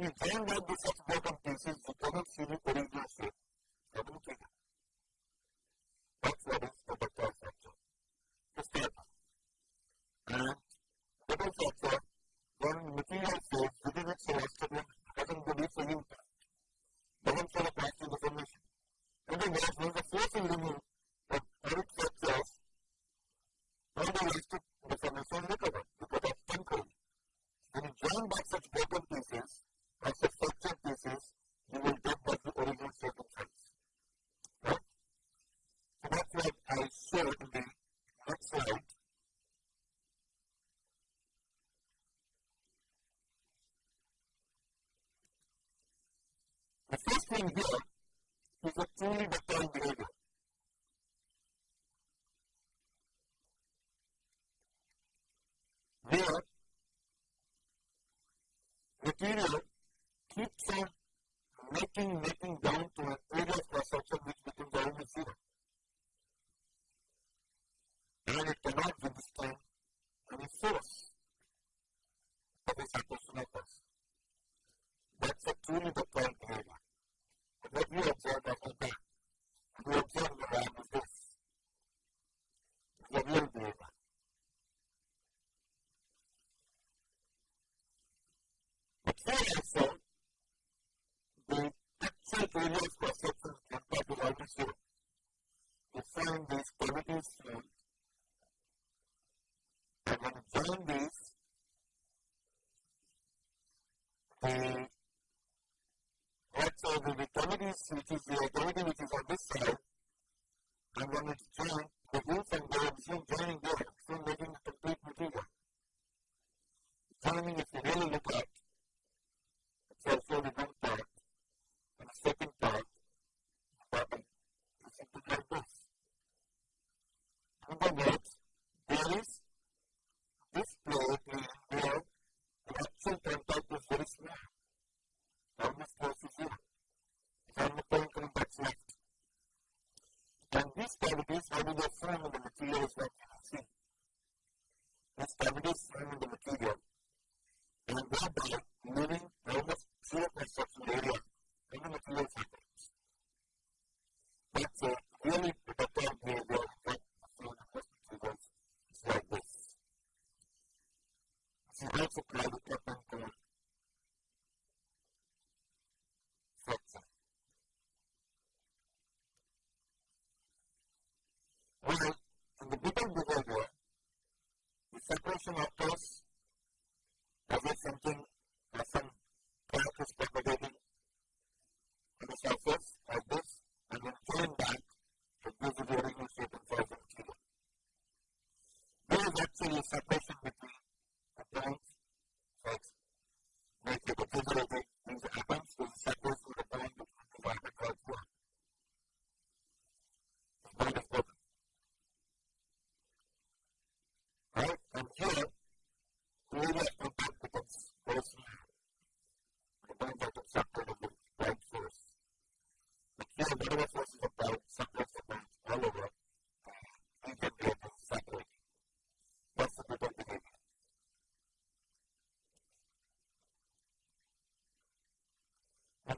we then have the such bottom cases, we cannot see the original thing here is a truly defined behavior. Where material keeps on making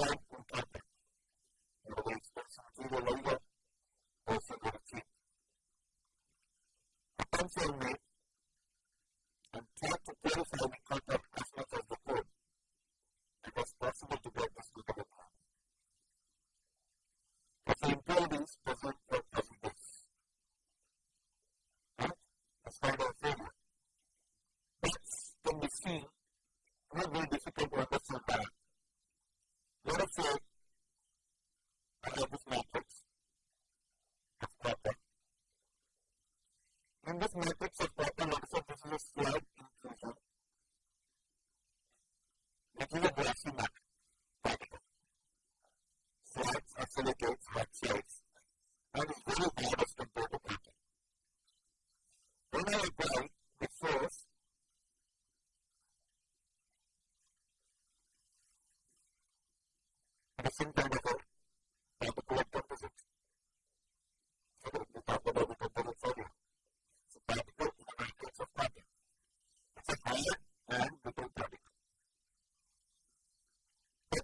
puedan comprarme. Lo del sentido,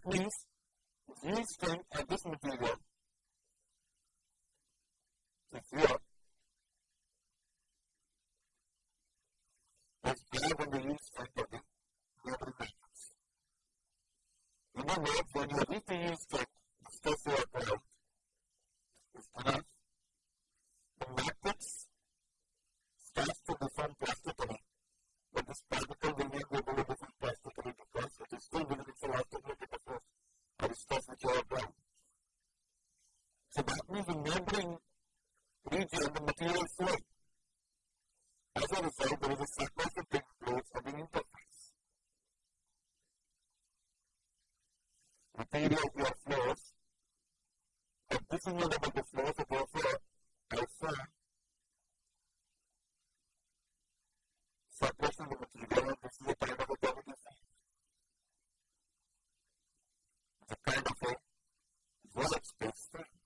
means yield strength at this material if your is greater than the yield strength of the metal. In when you reach energy and the material flow, As a result, there is a significant of the interface. The interface. Material flow flows, and this is not about the flows of your flow, Also, separation of the material, this is a kind of a dominant field. It's a kind of a world space thing.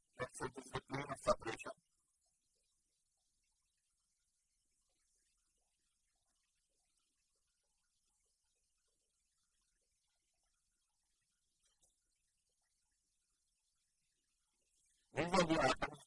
Over the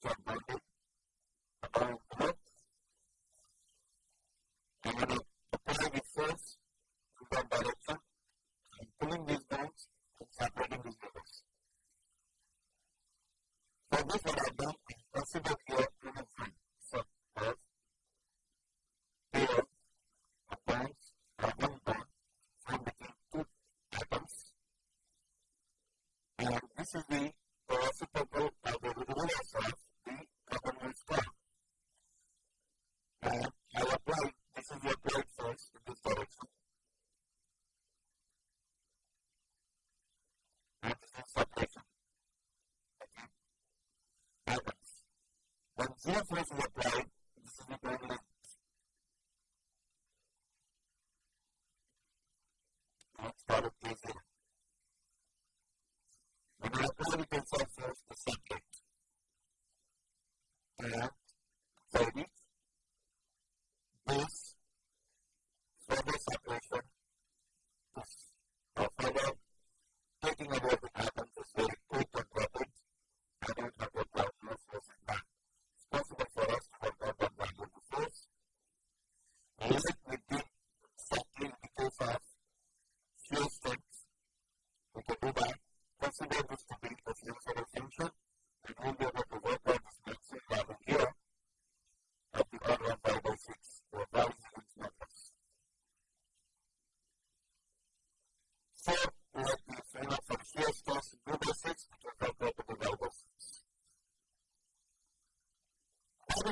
conference in the cloud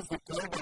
doesn't go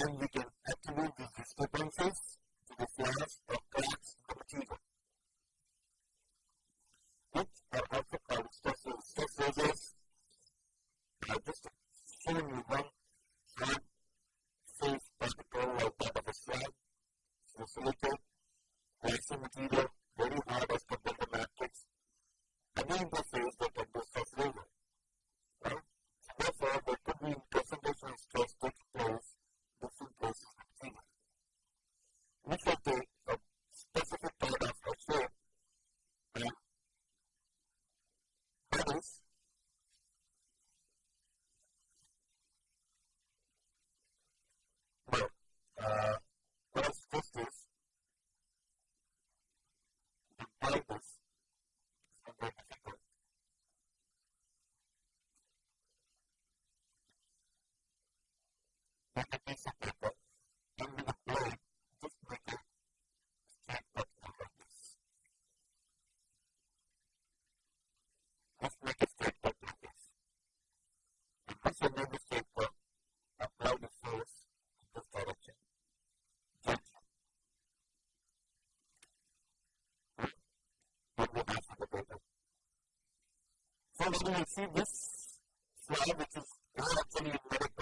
and now we're see this slide, which is not actually embedded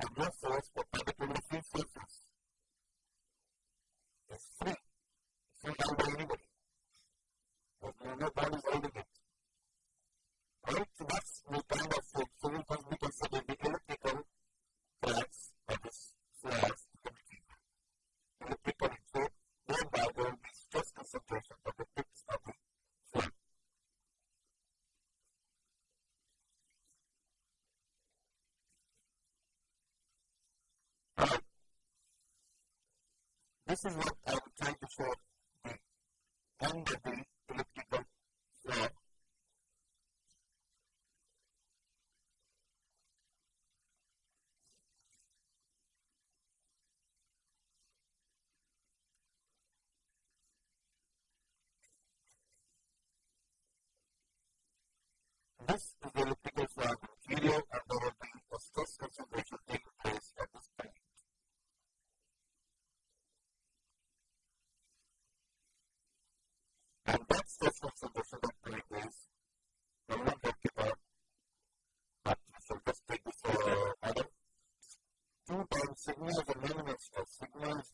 and no source for public information surface. the growth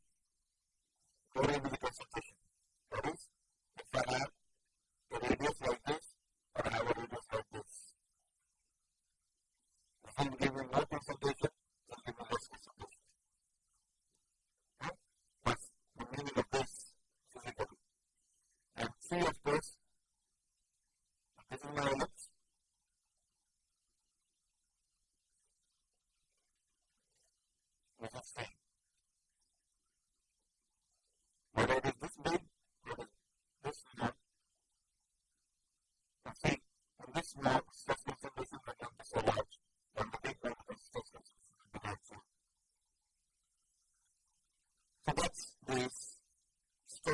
corren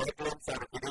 baik lancar. Jadi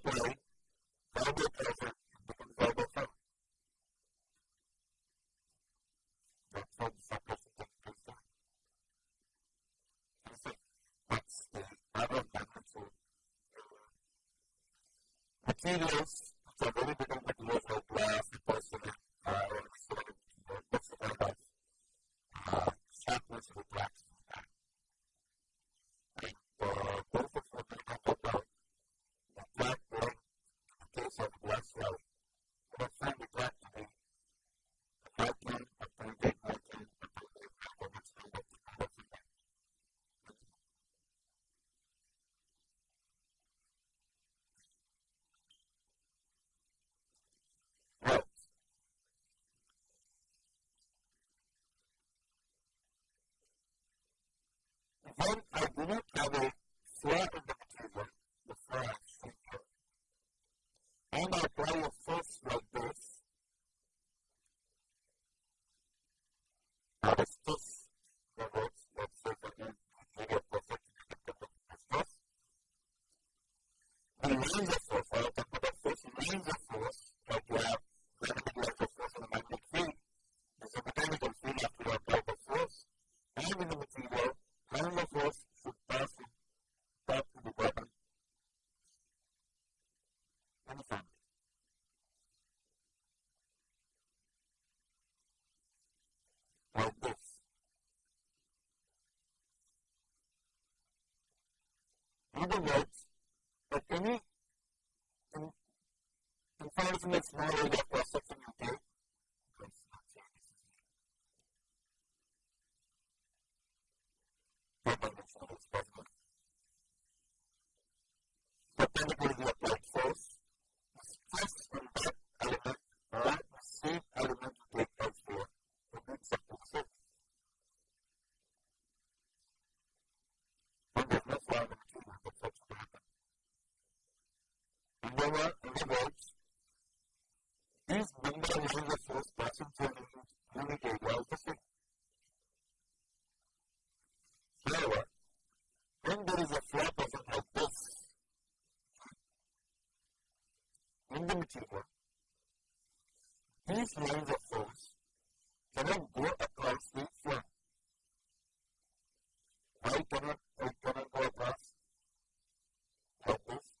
Hence, I do not have a flat other words, but any, and, and it's more it's River rivers. These Munda is the first person for the unique area of the city. However, when there is a flat person like this, in the material, these lines of force cannot go across the flap. I cannot, I cannot go across like this.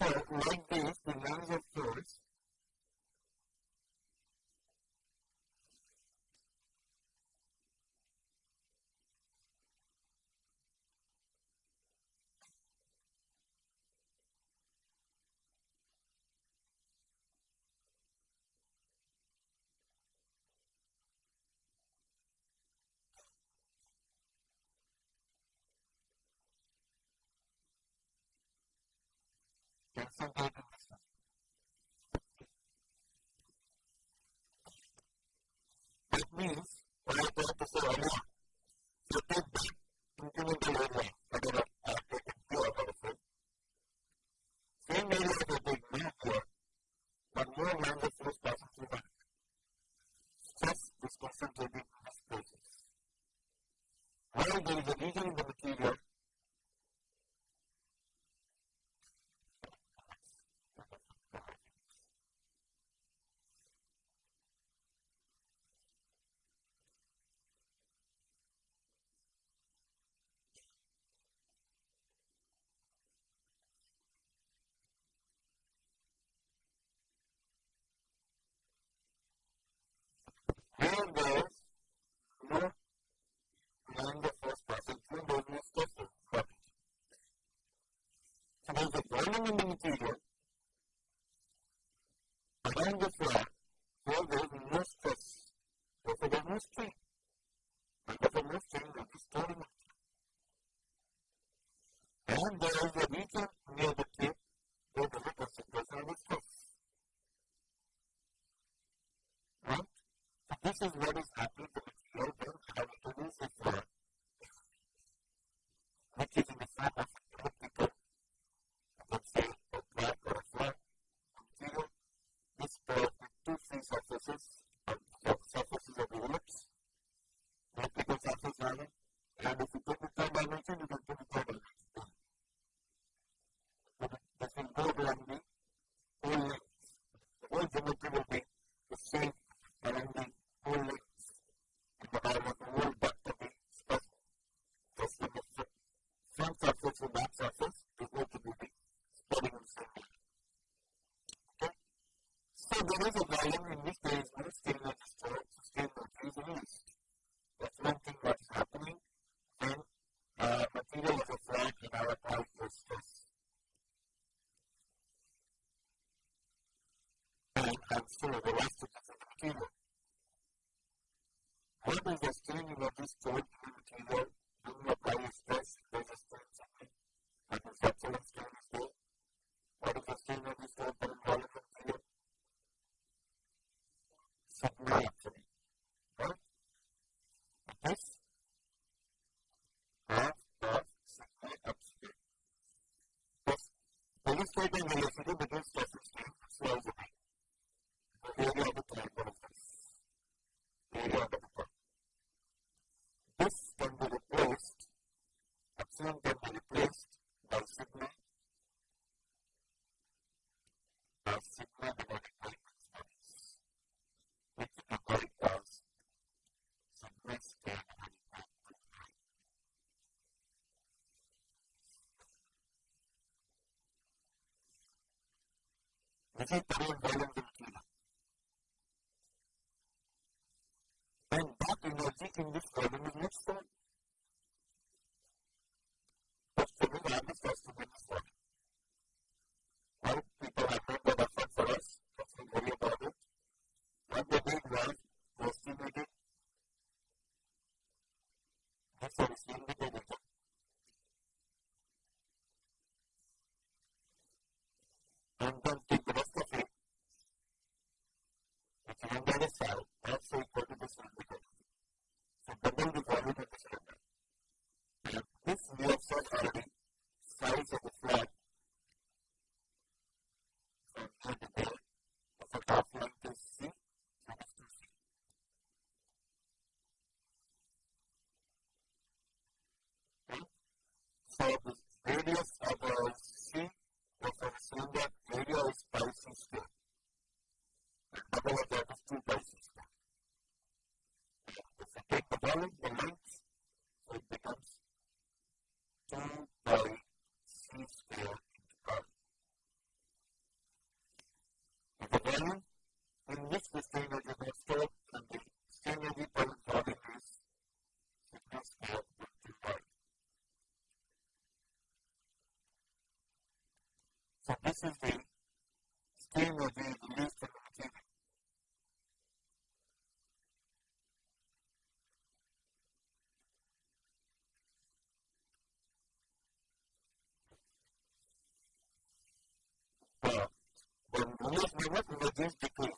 So, like this, the names of That means I have to say, I know, you take that incremental area. Olha o menino que Then that energy this way, assisting, Steve will be the least communicating. Well, but we work with these.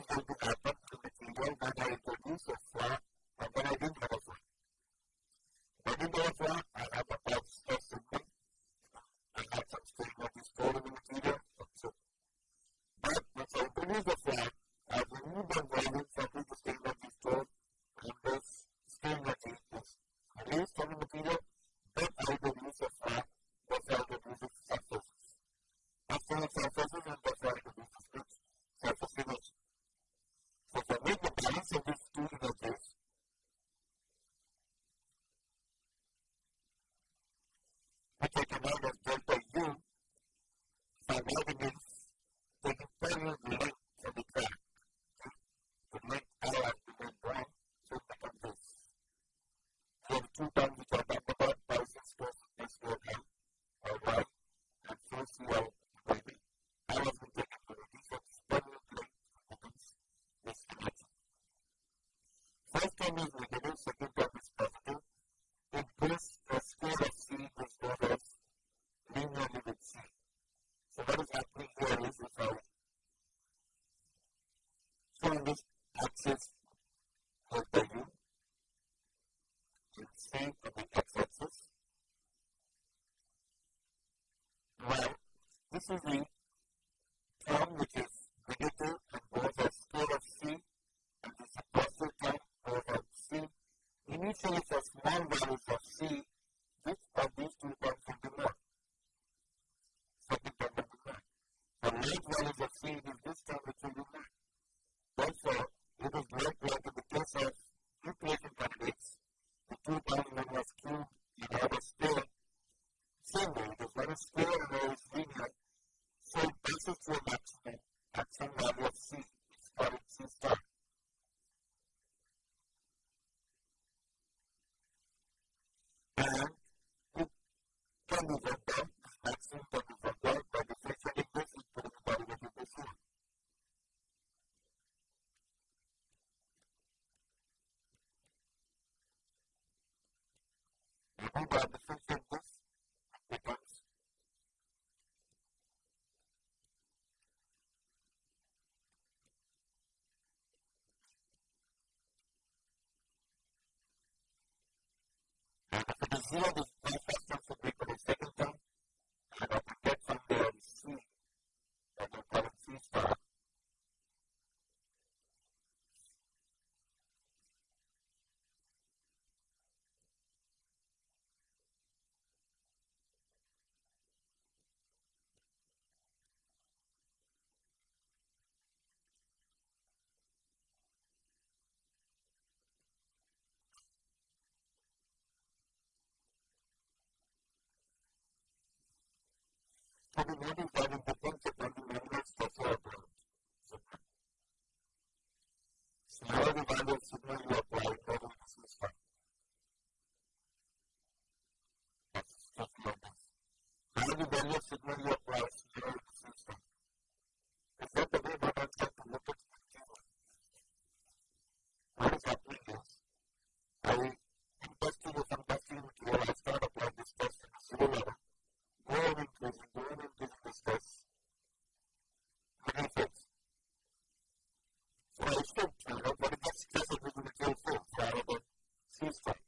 serving zero Coming in, five in the useful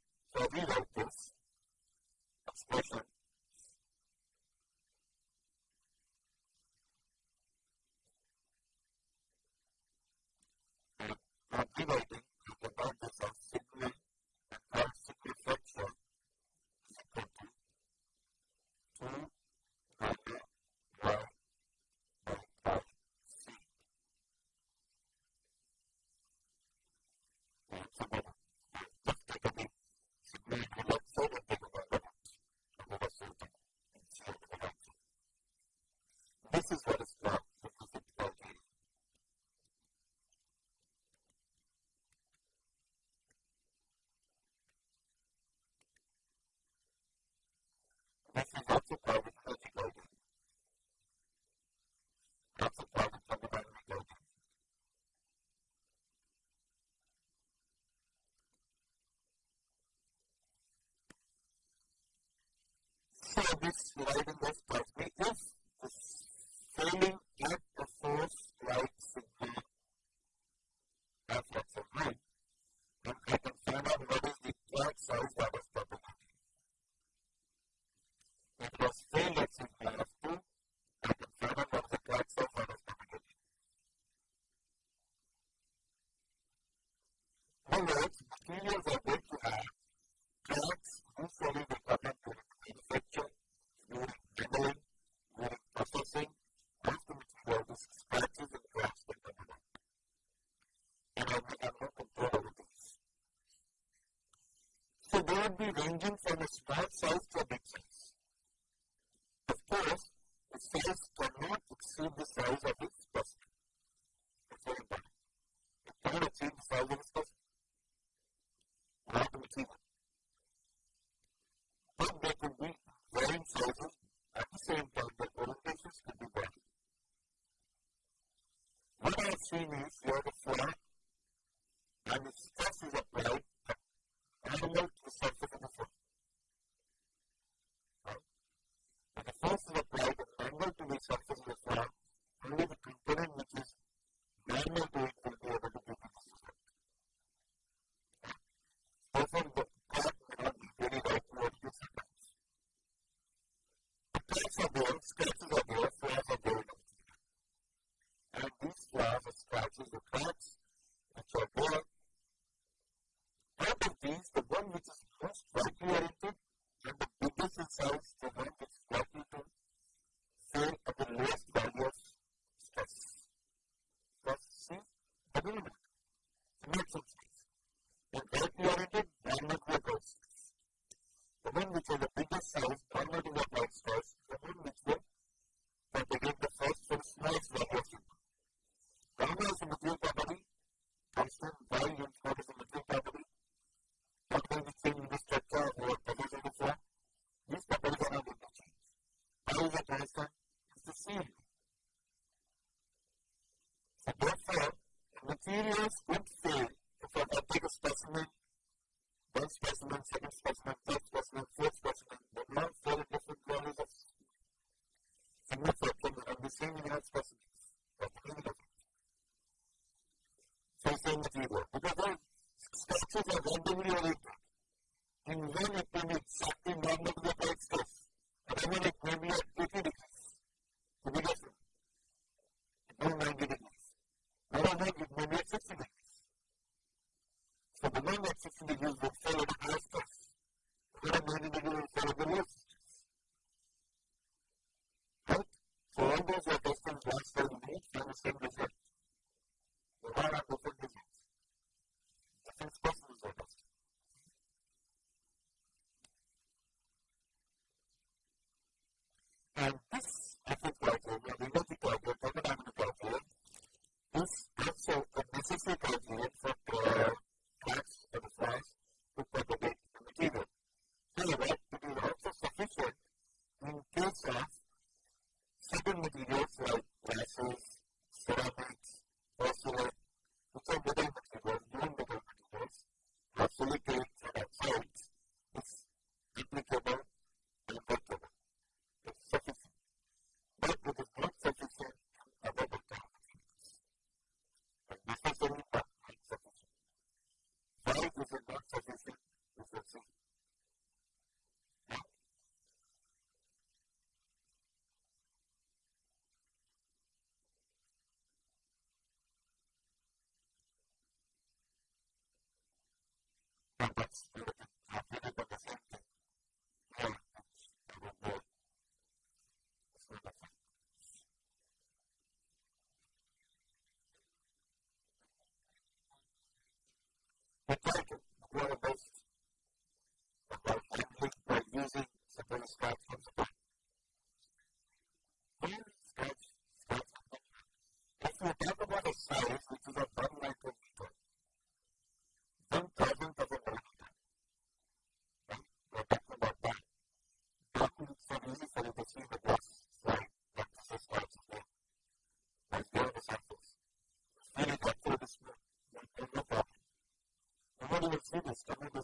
service providing part. would be ranging from a small size to a big size. Of course, the size cannot exceed the size of with you were. What about based approach? I'm by using Sabrina Scott's そうですか、本当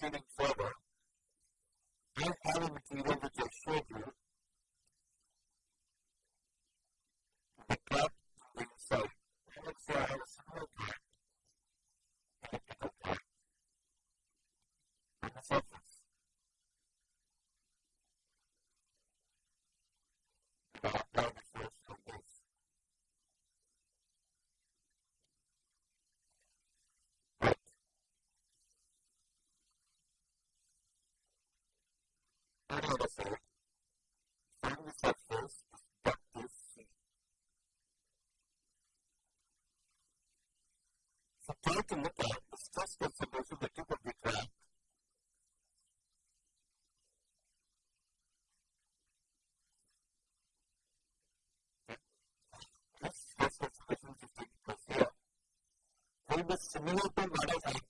further, I have a material which I showed you to look at the stress concentration the tip of the crack this stress concentration is taking place here will be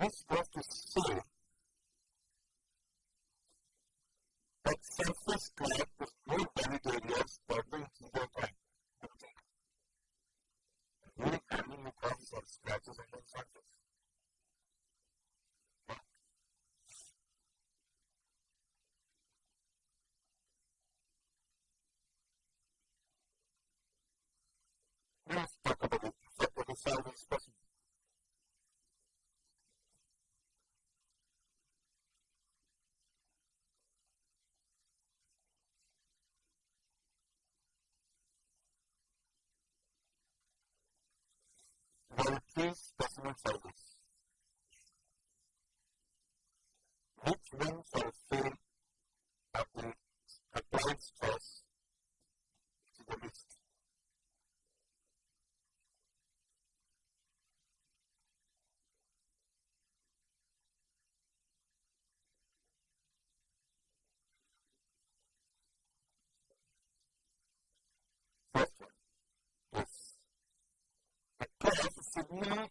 This left us see that surface cloud with no valid areas burning either time. During handling the causes of scratches on the surface. Let's talk about it. Effect the Things uma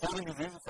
Tearing is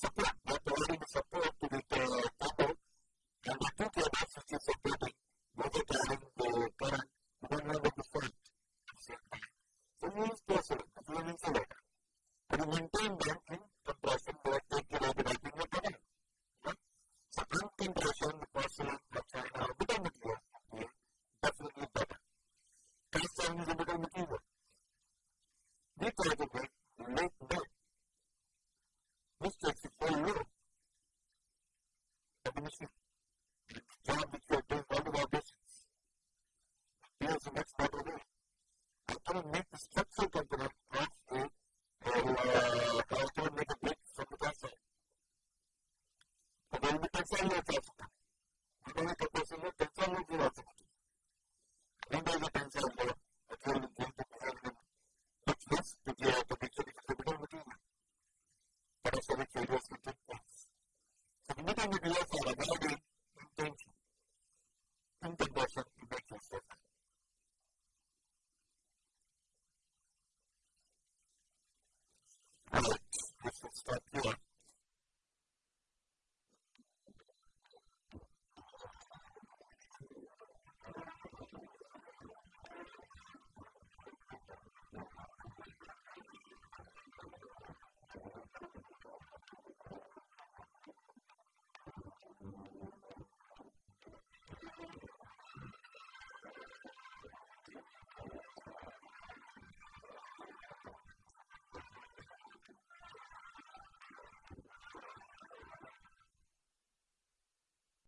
support